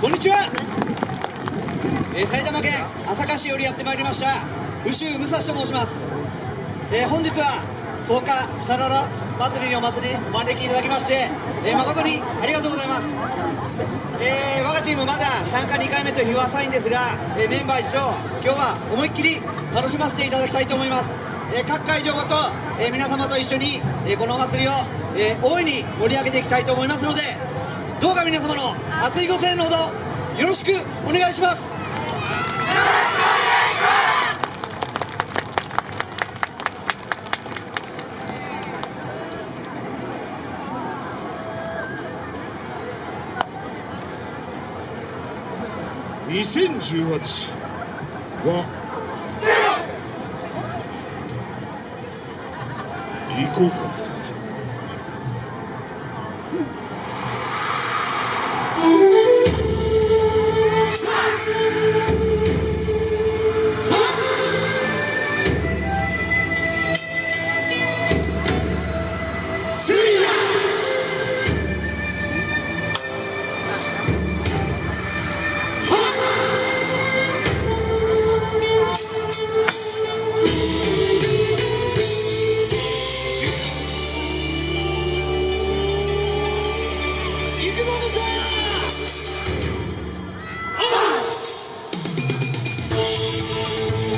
こんにちは、えー、埼玉県朝霞市よりやってまいりました宇州武蔵と申します、えー、本日は草加サララ祭りにお祭りお招きいただきまして、えー、誠にありがとうございます、え、我がチームまだ参加2回目と日は浅いんですが、え、メンバー一緒今日は思いっきり楽しませていただきたいと思います、え、各会場ごと、え、皆様と一緒に、え、このお祭りを、え、大いに盛り上げていきたいと思いますのでどうか皆様の熱いご声援のほどよろしくお願いします。2018は行こうか。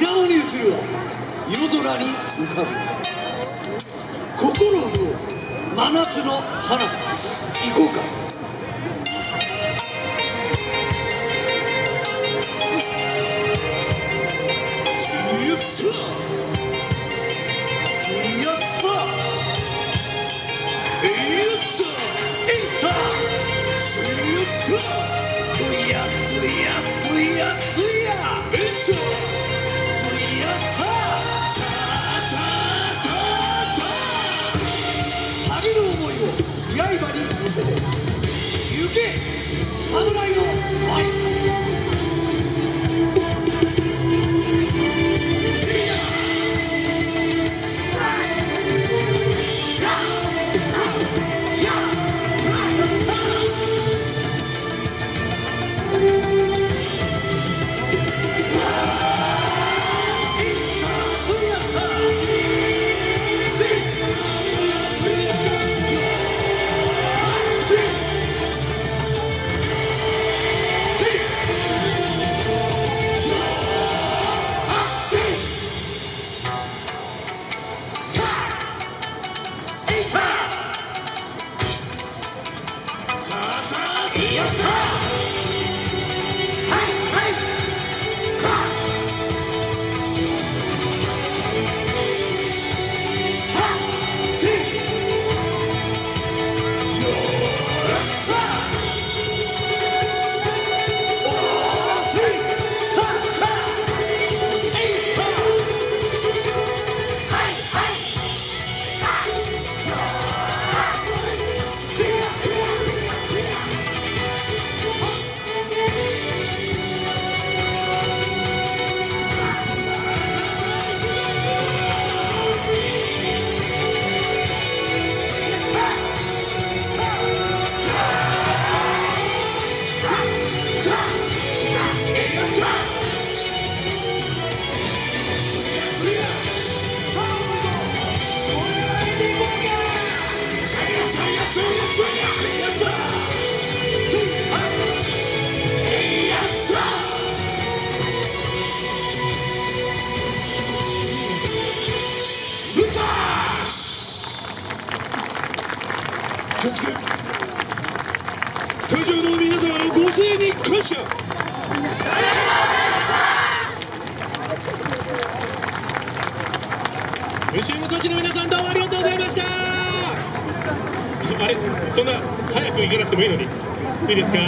水面に映るは夜空に浮かぶ。心を真夏の花火。行こうか。会場の皆様のご声援に感謝。武州武蔵の皆さんどうもありがとうございました。あれ？そんな早く行かなくてもいいのに。いいですか？